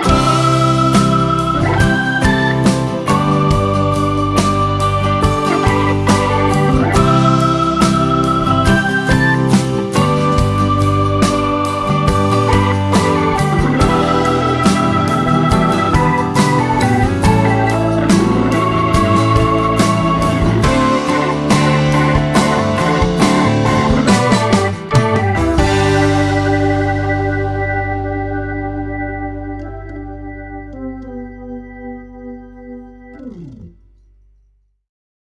Bye.